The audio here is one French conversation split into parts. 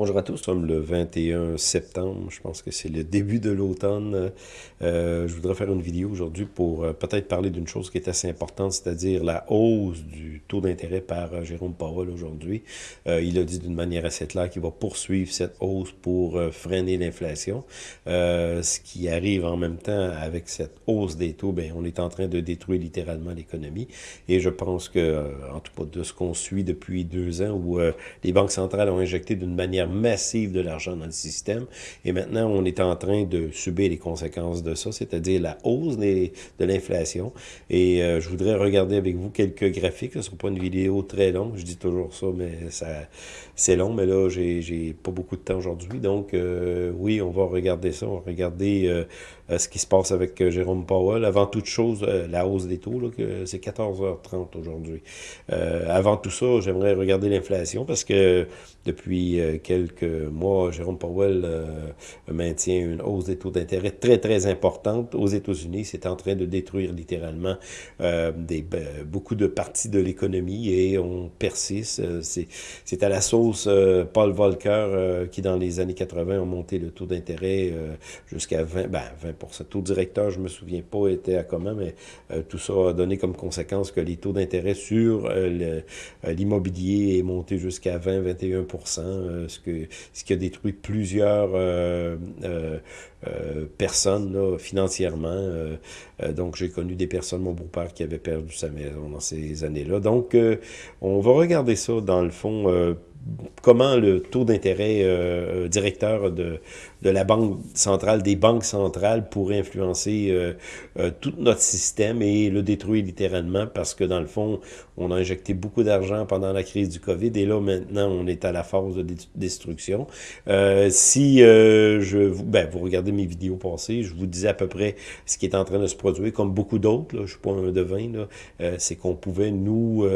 Bonjour à tous, nous sommes le 21 septembre, je pense que c'est le début de l'automne. Euh, je voudrais faire une vidéo aujourd'hui pour euh, peut-être parler d'une chose qui est assez importante, c'est-à-dire la hausse du taux d'intérêt par euh, Jérôme Powell aujourd'hui. il a dit d'une manière assez claire qu'il va poursuivre cette hausse pour freiner l'inflation. ce qui arrive en même temps avec cette hausse des taux, ben, on est en train de détruire littéralement l'économie. Et je pense que, en tout cas de ce qu'on suit depuis deux ans, où les banques centrales ont injecté d'une manière massive de l'argent dans le système. Et maintenant, on est en train de subir les conséquences de ça, c'est-à-dire la hausse de l'inflation. Et euh, je voudrais regarder avec vous quelques graphiques. Ce ne sera pas une vidéo très longue, je dis toujours ça, mais ça c'est long. Mais là, j'ai pas beaucoup de temps aujourd'hui. Donc, euh, oui, on va regarder ça. On va regarder euh, ce qui se passe avec Jérôme Powell. Avant toute chose, la hausse des taux, c'est 14h30 aujourd'hui. avant tout ça, j'aimerais regarder l'inflation parce que depuis quelques mois, Jérôme Powell euh, maintient une hausse des taux d'intérêt très, très importante aux États-Unis. C'est en train de détruire littéralement euh, ben, beaucoup de parties de l'économie et on persiste. Euh, c'est à la sauce Paul Volcker qui, dans les années 80, a monté le taux d'intérêt jusqu'à 20, ben, 20 Taux directeur, je me souviens pas, était à comment, mais tout ça a donné comme conséquence que les taux d'intérêt sur l'immobilier est monté jusqu'à 20-21 ce ce qui a détruit plusieurs euh, euh, euh, personnes financièrement? donc, j'ai connu des personnes, mon beau-père, qui avait perdu sa maison dans ces années-là. Donc, on va regarder ça, dans le fond, comment le taux d'intérêt euh, directeur de, de la Banque centrale, des banques centrales, pourrait influencer euh, euh, tout notre système et le détruire littéralement parce que, dans le fond, on a injecté beaucoup d'argent pendant la crise du COVID et là, maintenant, on est à la phase de destruction. si je vous, ben, vous regardez mes vidéos passées, je vous disais à peu près ce qui est en train de se produire, comme beaucoup d'autres, je ne suis pas un devin, c'est qu'on pouvait, nous,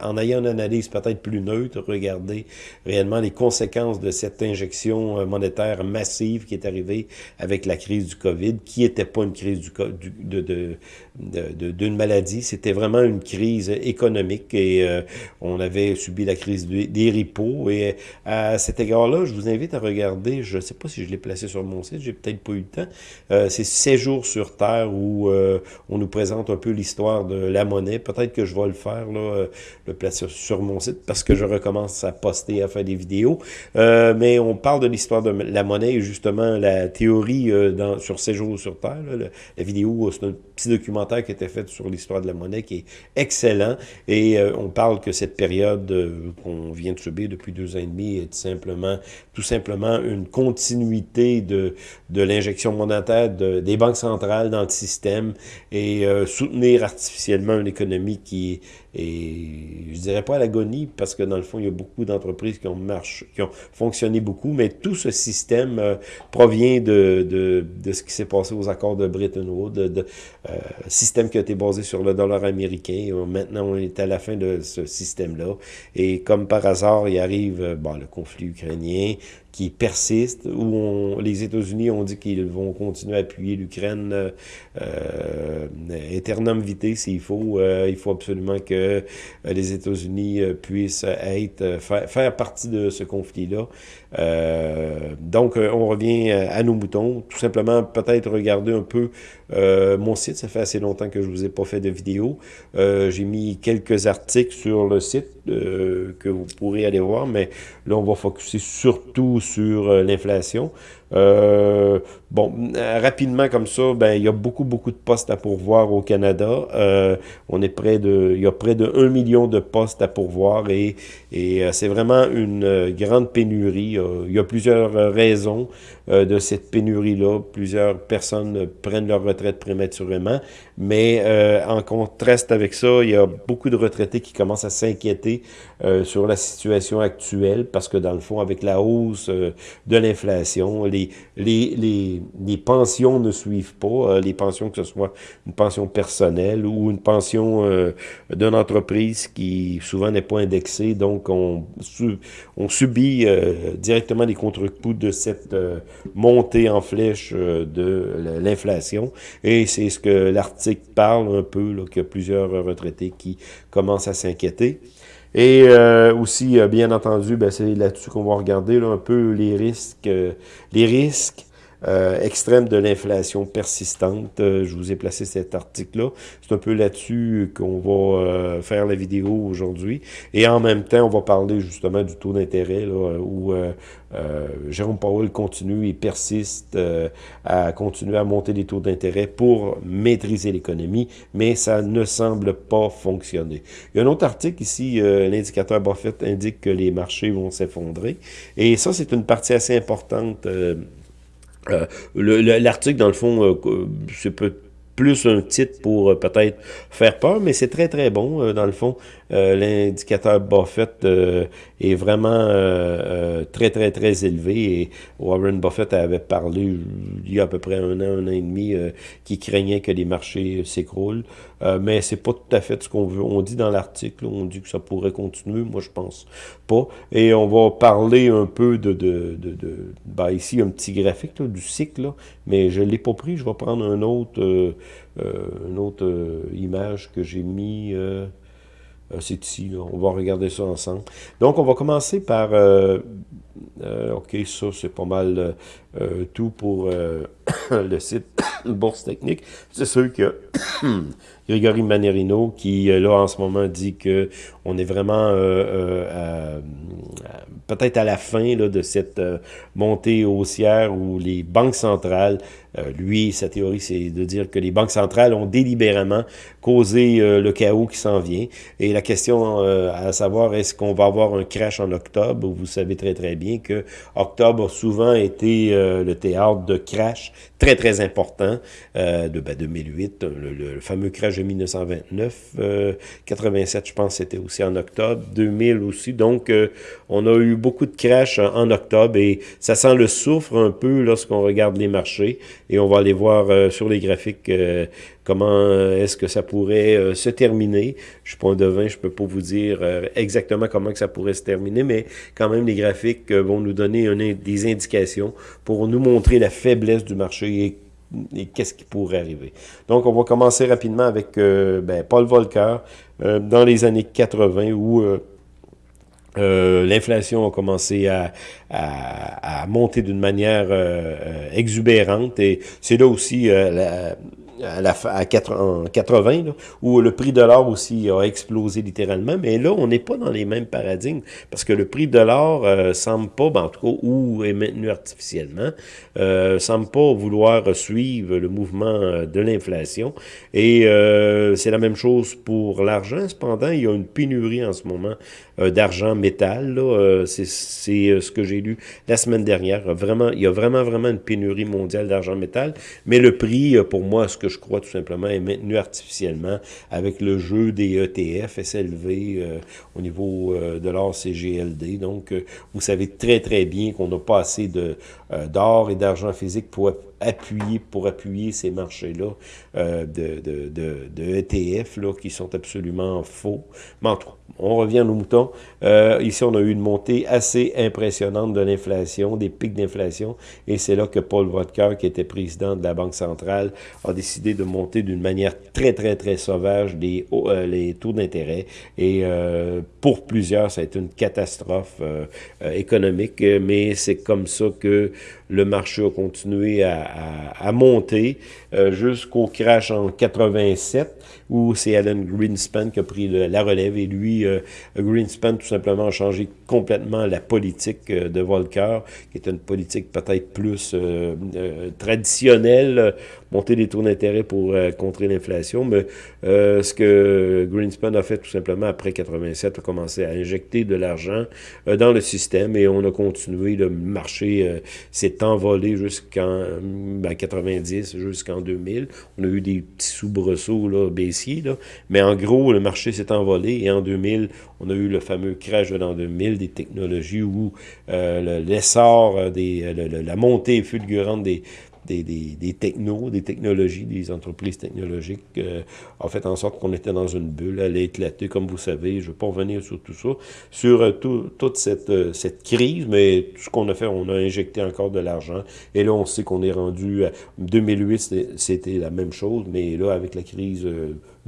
en ayant une analyse peut-être plus neutre, regarder réellement les conséquences de cette injection euh, monétaire massive qui est arrivée avec la crise du COVID, qui n'était pas une crise du, d'une maladie, c'était vraiment une crise économique et euh, on avait subi la crise des ripos. Et à cet égard-là, je vous invite à regarder, je ne sais pas si je l'ai placé sur mon site, j'ai peut-être pas eu le temps, euh, c'est Séjour sur Terre où on nous présente un peu l'histoire de la monnaie. Peut-être que je vais le faire, le placer sur mon site parce que je recommence à poster, à faire des vidéos. Euh, mais on parle de l'histoire de la monnaie et justement la théorie euh, dans, sur Séjour sur Terre. la vidéo, c'est un petit documentaire qui a été fait sur l'histoire de la monnaie qui est excellent. Et euh, on parle que cette période qu'on vient de subir depuis deux ans et demi est simplement, tout simplement une continuité de, de l'injection monétaire de, des banques centrales dans le système et soutenir artificiellement une économie qui est, je dirais pas à l'agonie, parce que dans le fond, il y a beaucoup d'entreprises qui ont marché, qui ont fonctionné beaucoup, mais tout ce système euh, provient de, de, de, ce qui s'est passé aux accords de Bretton Woods, de, euh, système qui a été basé sur le dollar américain. Maintenant, on est à la fin de ce système-là. Et comme par hasard, il arrive euh, le conflit ukrainien, qui persiste, où les États-Unis ont dit qu'ils vont continuer à appuyer l'Ukraine euh, euh eternum vitae s'il faut. Euh, il faut absolument que euh, les États-Unis puissent être faire, faire, partie de ce conflit-là. Donc, on revient à nos moutons. Tout simplement, peut-être regarder un peu mon site. Ça fait assez longtemps que je vous ai pas fait de vidéo. J'ai mis quelques articles sur le site que vous pourrez aller voir, mais là, on va focuser surtout sur euh, l'inflation. Euh, bon, rapidement comme ça, ben il y a beaucoup, beaucoup de postes à pourvoir au Canada. Euh, on est près de, il y a près de 1 million de postes à pourvoir et, euh, c'est vraiment une euh, grande pénurie. Il y a plusieurs raisons de cette pénurie-là. Plusieurs personnes prennent leur retraite prématurément, mais en contraste avec ça, il y a beaucoup de retraités qui commencent à s'inquiéter sur la situation actuelle parce que dans le fond, avec la hausse de l'inflation, les, les, les, pensions ne suivent pas, euh, les pensions que ce soit une pension personnelle ou une pension euh, d'une entreprise qui souvent n'est pas indexée, donc on, on subit euh, directement les contre-coups de cette montée en flèche de l'inflation, et c'est ce que l'article parle un peu, qu'il y a plusieurs retraités qui commencent à s'inquiéter. Et euh, aussi, bien entendu, ben, c'est là-dessus qu'on va regarder un peu les risques, les risques euh, extrême de l'inflation persistante. Euh, je vous ai placé cet article-là. C'est un peu là-dessus qu'on va euh, faire la vidéo aujourd'hui. Et en même temps, on va parler justement du taux d'intérêt, où Jérôme Powell continue et persiste à continuer à monter les taux d'intérêt pour maîtriser l'économie, mais ça ne semble pas fonctionner. Il y a un autre article ici, l'indicateur Buffett indique que les marchés vont s'effondrer. Et ça, c'est une partie assez importante euh, L'article, dans le fond, euh, c'est peut plus un titre pour euh, peut-être faire peur, mais c'est très, très bon, dans le fond. Euh, l'indicateur Buffett est vraiment très, très, très élevé. Et Warren Buffett avait parlé il y a à peu près un an, un an et demi, qui craignait que les marchés s'écroulent. mais c'est pas tout à fait ce qu'on veut. On dit dans l'article, on dit que ça pourrait continuer. Moi, je pense pas. Et on va parler un peu de... de, de, de ben, ici, un petit graphique du cycle, mais je l'ai pas pris. Je vais prendre un autre... Euh, une autre euh, image que j'ai mis, euh, c'est ici, on va regarder ça ensemble. Donc, on va commencer par, ok, ça c'est pas mal tout pour le site Bourse Technique. C'est sûr que Grégory Manerino, qui là en ce moment dit que on est vraiment peut-être à la fin là, de cette montée haussière où les banques centrales euh, lui, sa théorie, c'est de dire que les banques centrales ont délibérément causé euh, le chaos qui s'en vient. Et la question euh, à savoir, est-ce qu'on va avoir un crash en octobre? Vous savez très très bien que octobre a souvent été le théâtre de crash très très important de ben, 2008, le, fameux crash de 1929, 87 je pense c'était aussi en octobre, 2000 aussi. Donc on a eu beaucoup de crash en, octobre et ça sent le souffre un peu lorsqu'on regarde les marchés et on va aller voir euh, sur les graphiques euh, comment euh, est-ce que ça pourrait se terminer? Je suis pas un devin, je peux pas vous dire exactement comment ça pourrait se terminer, mais quand même les graphiques vont nous donner des indications pour nous montrer la faiblesse du marché et qu'est-ce qui pourrait arriver. Donc, on va commencer rapidement avec ben, Paul Volcker dans les années 80 où euh, l'inflation a commencé à, monter d'une manière euh, euh, exubérante et c'est là aussi la, à, la, à 80, où le prix de l'or aussi a explosé littéralement, mais là, on n'est pas dans les mêmes paradigmes, parce que le prix de l'or euh, semble pas, ben, en tout cas, ou est maintenu artificiellement, euh, semble pas vouloir suivre le mouvement euh, de l'inflation, et euh, c'est la même chose pour l'argent, cependant, il y a une pénurie en ce moment d'argent métal, c'est ce que j'ai lu la semaine dernière, vraiment, il y a vraiment, vraiment une pénurie mondiale d'argent métal, mais le prix, pour moi, ce que je crois tout simplement, est maintenu artificiellement avec le jeu des ETF, SLV euh, au niveau euh, de l'or CGLD. Donc, euh, vous savez très, très bien qu'on n'a pas assez d'or et d'argent physique pour appuyer pour appuyer ces marchés-là euh, de, de, de, de, ETF là, qui sont absolument faux. Mais en tout cas, on revient à nos moutons. Euh, ici, on a eu une montée assez impressionnante de l'inflation, des pics d'inflation, et c'est là que Paul Vodker, qui était président de la Banque centrale, a décidé de monter d'une manière très, très, très sauvage les, euh, les taux d'intérêt. Et euh, pour plusieurs, ça a été une catastrophe euh, euh, économique, mais c'est comme ça que le marché a continué à, à, monter euh, jusqu'au crash en 87 où c'est Alan Greenspan qui a pris la relève et lui, euh, Greenspan tout simplement a changé complètement la politique euh, de Volcker, qui est une politique peut-être plus euh, traditionnelle, monter les taux d'intérêt pour contrer l'inflation, mais ce que Greenspan a fait tout simplement après 87, a commencé à injecter de l'argent dans le système et on a continué, le marché s'est envolé jusqu'en ben, 90, jusqu'en 2000. On a eu des petits soubresauts là, mais en gros, le marché s'est envolé et en 2000, on a eu le fameux crash de l'an 2000 des technologies où euh, l'essor, euh, des euh, la montée fulgurante des, des, des, des, technos, des technologies, des entreprises technologiques, euh, a fait en sorte qu'on était dans une bulle, elle a éclaté, comme vous savez, je ne vais pas revenir sur tout ça, sur euh, tout, toute cette, euh, cette crise, mais tout ce qu'on a fait, on a injecté encore de l'argent, et là, on sait qu'on est rendu, à 2008, c'était la même chose, mais là, avec la crise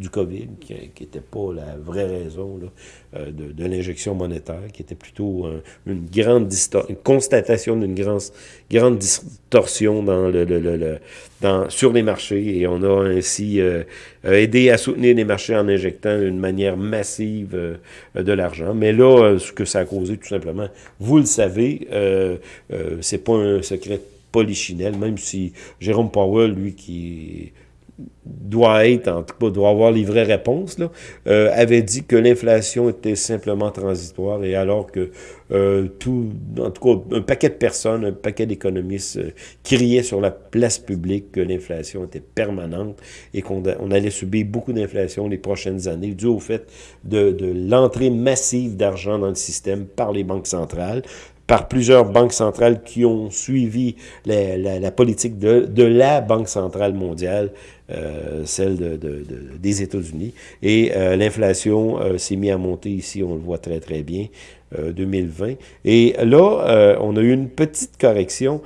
du COVID, qui n'était pas la vraie raison de, de l'injection monétaire, qui était plutôt une grande une constatation d'une grande, grande distorsion dans le, le, le, dans, sur les marchés, et on a ainsi aidé à soutenir les marchés en injectant une manière massive de l'argent. Mais là, ce que ça a causé, tout simplement, vous le savez, euh, euh, c'est pas un secret polichinelle, même si Jérôme Powell, lui, qui doit être, en tout cas, doit avoir les vraies réponses, là, euh, avait dit que l'inflation était simplement transitoire, et alors que euh, tout, en tout cas, un paquet de personnes, un paquet d'économistes euh, criaient sur la place publique que l'inflation était permanente et qu'on on allait subir beaucoup d'inflation les prochaines années, dû au fait de, l'entrée massive d'argent dans le système par les banques centrales, par plusieurs banques centrales qui ont suivi la, politique de, la Banque centrale mondiale, euh, celle de, de, des États-Unis. Et euh, l'inflation euh, s'est mise à monter ici, on le voit très très bien, 2020. Et là, on a eu une petite correction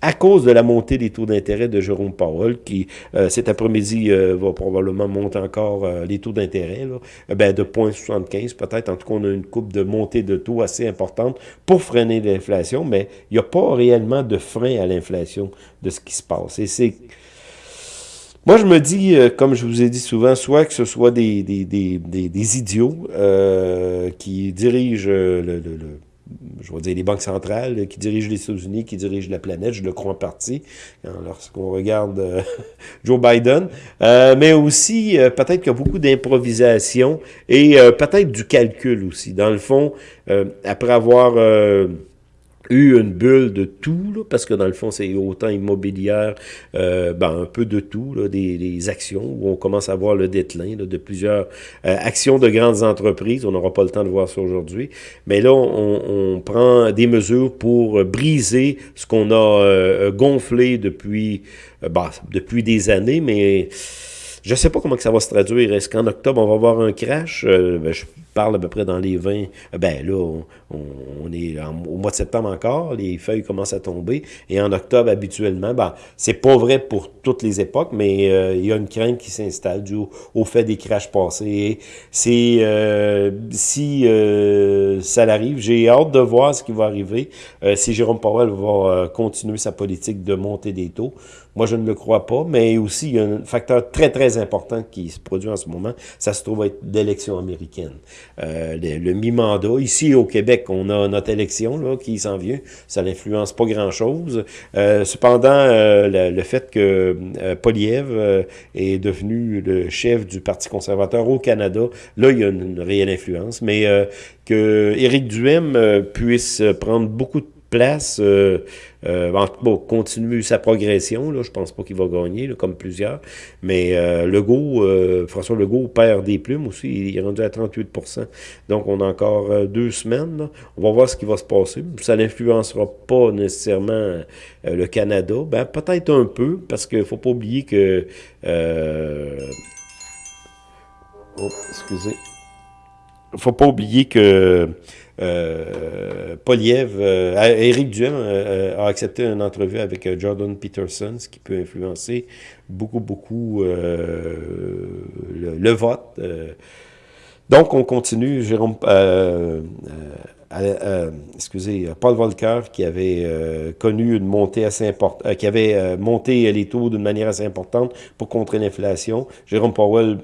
à cause de la montée des taux d'intérêt de Jérôme Powell, qui cet après-midi va probablement monter encore les taux d'intérêt, ben, de 0,75 peut-être. En tout cas, on a une coupe de montée de taux assez importante pour freiner l'inflation, mais il n'y a pas réellement de frein à l'inflation de ce qui se passe. Et c'est... Moi, je me dis, comme je vous ai dit souvent, soit que ce soit des, des, des, des, idiots qui dirigent le, le je vais dire les banques centrales qui dirigent les États-Unis, qui dirigent la planète, je le crois en partie, hein, lorsqu'on regarde euh, Joe Biden, euh, mais aussi euh, peut-être qu'il y a beaucoup d'improvisation et peut-être du calcul aussi. Dans le fond, après avoir eu une bulle de tout, parce que dans le fond, c'est autant immobilière, euh, ben, un peu de tout, là, des, actions, où on commence à voir le déclin de plusieurs euh, actions de grandes entreprises. On n'aura pas le temps de voir ça aujourd'hui. Mais là, on, prend des mesures pour briser ce qu'on a euh, gonflé depuis, ben, depuis des années, mais je sais pas comment que ça va se traduire. Est-ce qu'en octobre, on va avoir un crash? Ben, parle à peu près dans les 20. Ben là, on, on est au mois de septembre encore, les feuilles commencent à tomber, et en octobre, habituellement, ben, c'est pas vrai pour toutes les époques, mais euh, il y a une crainte qui s'installe du au, fait des crashs passés. C'est euh, si euh, ça l'arrive, j'ai hâte de voir ce qui va arriver, si Jérôme Powell va continuer sa politique de monter des taux. Moi, je ne le crois pas, mais aussi, il y a un facteur très, très important qui se produit en ce moment, ça se trouve être l'élection américaine. Le, le mi-mandat, ici au Québec, qu'on a notre élection là, qui s'en vient. Ça n'influence pas grand-chose. Euh, cependant, euh, le, fait que euh, Poliev est devenu le chef du Parti conservateur au Canada, là, il y a une, réelle influence. Mais que Éric Duhem puisse prendre beaucoup de place euh, bon, continue sa progression. Là, je pense pas qu'il va gagner, comme plusieurs. Mais euh, Legault, euh, François Legault perd des plumes aussi. Il est rendu à 38% Donc, on a encore euh, deux semaines. On va voir ce qui va se passer. Ça n'influencera pas nécessairement le Canada. Ben, peut-être un peu, parce qu'il faut pas oublier que... Oh, excusez. faut pas oublier que euh, Poliev, euh, Éric Duhem euh, a accepté une entrevue avec euh, Jordan Peterson, ce qui peut influencer beaucoup, beaucoup le, vote. donc, on continue. Jérôme, euh, excusez, Paul Volcker, qui avait euh, connu une montée assez importante, euh, qui avait euh, monté les taux d'une manière assez importante pour contrer l'inflation. Jérôme Powell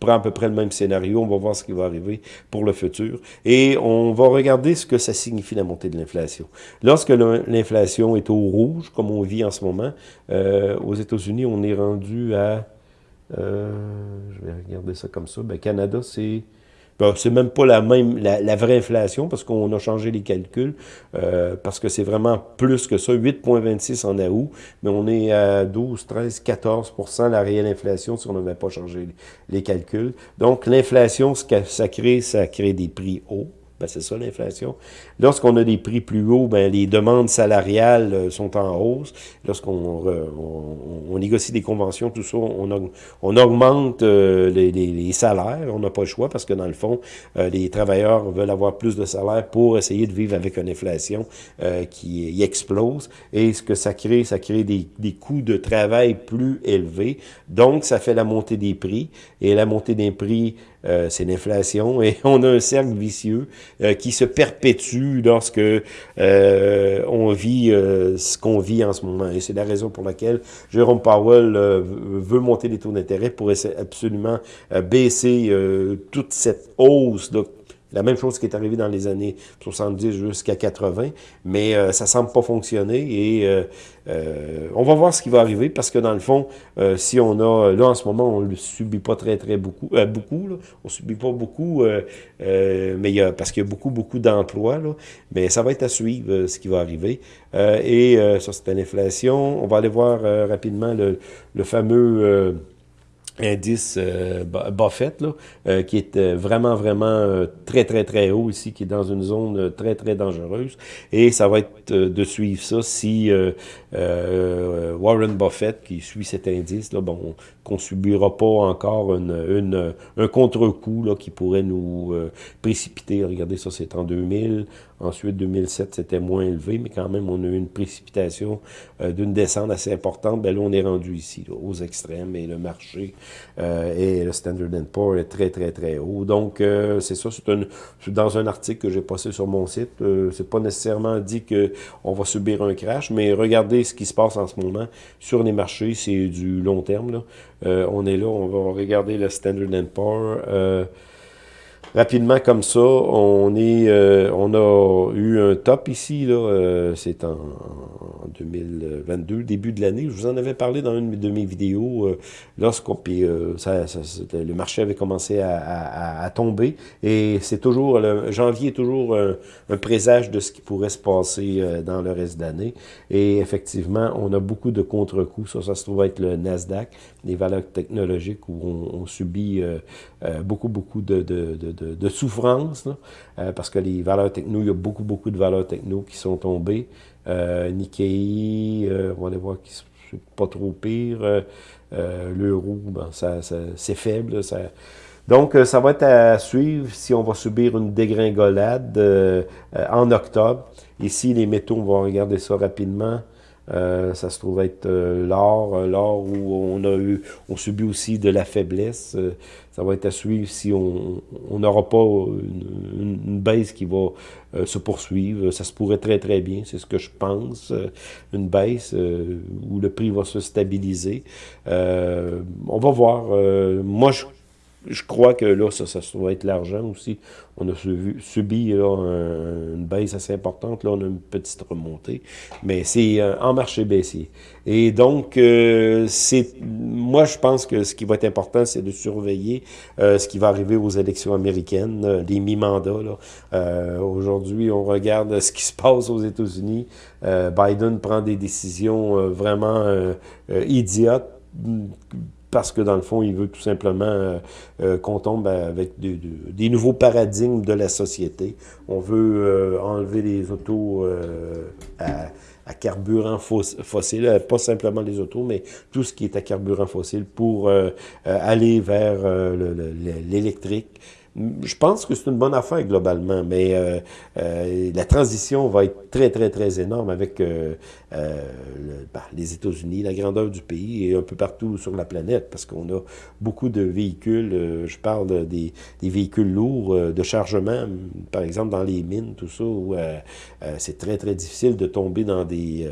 prend à peu près le même scénario. On va voir ce qui va arriver pour le futur. Et on va regarder ce que ça signifie la montée de l'inflation. Lorsque l'inflation est au rouge, comme on vit en ce moment, aux États-Unis, on est rendu à... je vais regarder ça comme ça. Ben, Canada, c'est c'est même pas la même la, vraie inflation parce qu'on a changé les calculs, euh, parce que c'est vraiment plus que ça, 8,26 en août, mais on est à 12, 13, 14% la réelle inflation si on n'avait pas changé les calculs. Donc l'inflation, ça crée, ça crée des prix hauts ben, c'est ça l'inflation. Lorsqu'on a des prix plus hauts, ben, les demandes salariales sont en hausse. Lorsqu'on on, négocie des conventions, tout ça, on, on augmente les, les, salaires. On n'a pas le choix parce que dans le fond, les travailleurs veulent avoir plus de salaire pour essayer de vivre avec une inflation qui explose. Et ce que ça crée, ça crée des, des coûts de travail plus élevés. Donc, ça fait la montée des prix. Et la montée des prix, euh, c'est l'inflation. Et on a un cercle vicieux euh, qui se perpétue lorsque euh, on vit ce qu'on vit en ce moment. Et c'est la raison pour laquelle Jérôme Powell veut monter les taux d'intérêt pour essayer absolument baisser toute cette hausse là, la même chose qui est arrivée dans les années 70 jusqu'à 80, mais euh, ça semble pas fonctionner et euh, euh, on va voir ce qui va arriver parce que dans le fond, si on a, là en ce moment, on ne subit pas très très beaucoup, beaucoup, là, on subit pas beaucoup, mais parce qu'il y a beaucoup beaucoup d'emplois, mais ça va être à suivre ce qui va arriver. et ça c'est l'inflation. On va aller voir rapidement le, le fameux indice euh, Buffett, là, euh, qui est euh, vraiment, vraiment très, très, très haut ici, qui est dans une zone très, très dangereuse. Et ça va être de suivre ça si Warren Buffett, qui suit cet indice, là, bon, qu'on subira pas encore une, une un contre-coup qui pourrait nous précipiter. Regardez, ça, c'est en 2000. Ensuite, 2007, c'était moins élevé, mais quand même, on a eu une précipitation d'une descente assez importante. Ben là, on est rendu ici, aux extrêmes, et le marché euh, et le Standard Poor's est très, très, très haut. Donc, euh, c'est ça, c'est dans un article que j'ai passé sur mon site. Euh, c'est pas nécessairement dit qu'on va subir un crash, mais regardez ce qui se passe en ce moment sur les marchés, c'est du long terme. Là. on est là, on va regarder le Standard Poor's rapidement comme ça, on est, euh, on a eu un top ici, là, euh, c'est en, 2022, début de l'année. Je vous en avais parlé dans une de mes vidéos, euh, lorsqu'on, puis ça, le marché avait commencé à, à, tomber, et c'est toujours, le janvier est toujours un, présage de ce qui pourrait se passer dans le reste d'année, et effectivement, on a beaucoup de contre-coups, ça, ça se trouve être le Nasdaq, les valeurs technologiques où on, on subit beaucoup, beaucoup de, de, de de, souffrance, euh, parce que les valeurs techno, il y a beaucoup, beaucoup de valeurs techno qui sont tombées. Euh, Nikkei, euh, on va aller voir qui c'est pas trop pire. L'euro, ben, ça, c'est faible. Ça... Donc, ça va être à suivre si on va subir une dégringolade en octobre. Ici, les métaux, on va regarder ça rapidement. Euh, ça se trouve être euh, l'or, euh, l'or où on a eu, on subit aussi de la faiblesse. ça va être à suivre si on n'aura pas une, baisse qui va se poursuivre. Ça se pourrait très très bien, c'est ce que je pense. une baisse où le prix va se stabiliser. on va voir. moi, je je crois que là, ça, ça être l'argent aussi. On a subi, là, une baisse assez importante. Là, on a une petite remontée. Mais c'est euh, en marché baissier. Et donc, euh, c'est moi, je pense que ce qui va être important, c'est de surveiller euh, ce qui va arriver aux élections américaines, les mi-mandats. Aujourd'hui, on regarde ce qui se passe aux États-Unis. Biden prend des décisions vraiment idiotes parce que dans le fond, il veut tout simplement euh, euh, qu'on tombe avec des nouveaux paradigmes de la société. On veut euh, enlever les autos à, carburant fossile, pas simplement les autos, mais tout ce qui est à carburant fossile pour aller vers l'électrique. Je pense que c'est une bonne affaire globalement, mais euh, euh, la transition va être très, très, très énorme avec euh, ben, les États-Unis, la grandeur du pays et un peu partout sur la planète, parce qu'on a beaucoup de véhicules, je parle des, véhicules lourds de chargement, par exemple dans les mines, tout ça, où c'est très, très difficile de tomber dans des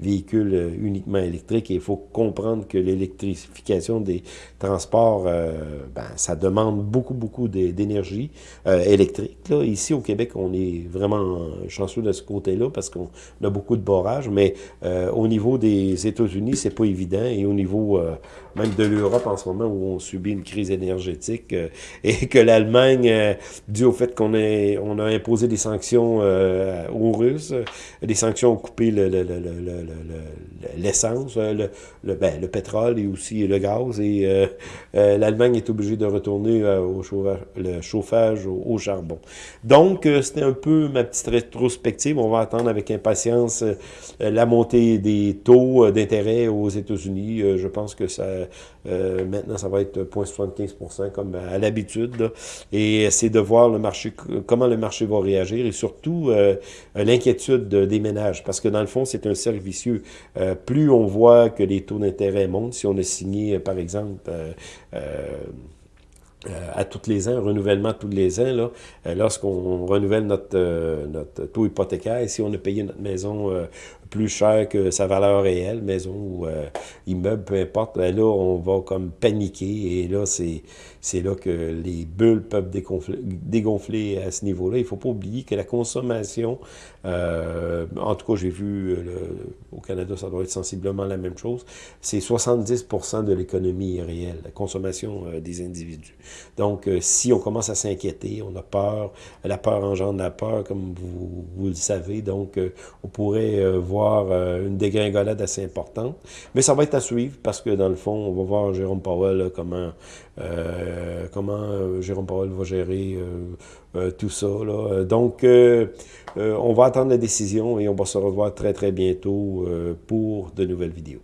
véhicules uniquement électriques il faut comprendre que l'électrification des transports, ben, ça demande beaucoup, beaucoup d'énergie énergie euh, électrique. Là. Ici, au Québec, on est vraiment chanceux de ce côté-là parce qu'on a beaucoup de barrages, mais euh, au niveau des États-Unis, c'est pas évident, et au niveau euh, même de l'Europe en ce moment, où on subit une crise énergétique, et que l'Allemagne, dû au fait qu'on on a imposé des sanctions aux Russes, des sanctions ont coupé l'essence, le, le, le, pétrole et aussi le gaz, et l'Allemagne est obligée de retourner au chauffage, le de chauffage au, charbon. Donc, c'était un peu ma petite rétrospective. On va attendre avec impatience la montée des taux d'intérêt aux États-Unis. je pense que ça, maintenant, ça va être 0,75% comme à l'habitude. Et c'est de voir le marché, comment le marché va réagir et surtout l'inquiétude des ménages. Parce que dans le fond, c'est un cercle vicieux. plus on voit que les taux d'intérêt montent, si on a signé, par exemple, euh, euh, à tous les ans, renouvellement tous les ans, là, euh, lorsqu'on renouvelle notre, notre taux hypothécaire, si on a payé notre maison plus cher que sa valeur réelle, maison ou immeuble, peu importe, ben là, on va comme paniquer et là, c'est là que les bulles peuvent dégonfler, à ce niveau-là. Il ne faut pas oublier que la consommation, euh, en tout cas, j'ai vu le, au Canada, ça doit être sensiblement la même chose, c'est 70 de l'économie réelle, la consommation euh, des individus. Donc, euh, si on commence à s'inquiéter, on a peur, la peur engendre la peur, comme vous, vous le savez, donc on pourrait voir euh, une dégringolade assez importante. Mais ça va être à suivre parce que dans le fond, on va voir Jérôme Powell euh, comment, euh, comment Jérôme Powell va gérer tout ça. Là. Donc, on va attendre la décision et on va se revoir très très bientôt pour de nouvelles vidéos.